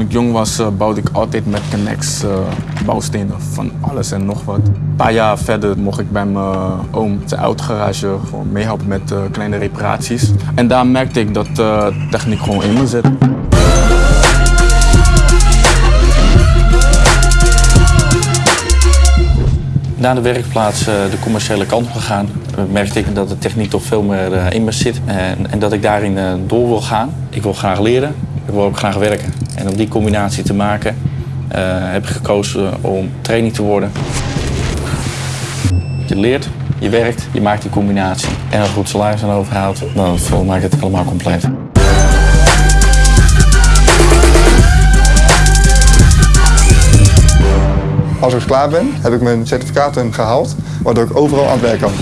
ik jong was, uh, bouwde ik altijd met Connects uh, bouwstenen van alles en nog wat. Een paar jaar verder mocht ik bij mijn oom zijn autogarage gewoon meehelpen met kleine reparaties. En daar merkte ik dat techniek gewoon in me zit. Na de werkplaats de commerciële kant op gegaan, merkte ik dat de techniek toch veel meer in me zit en dat ik daarin door wil gaan. Ik wil graag leren, ik wil ook graag werken. En om die combinatie te maken uh, heb ik gekozen om training te worden. Je leert, je werkt, je maakt die combinatie en een goed salaris aan overhaalt, dan maakt het helemaal compleet. Als ik klaar ben, heb ik mijn certificaten gehaald, waardoor ik overal aan het werk kan.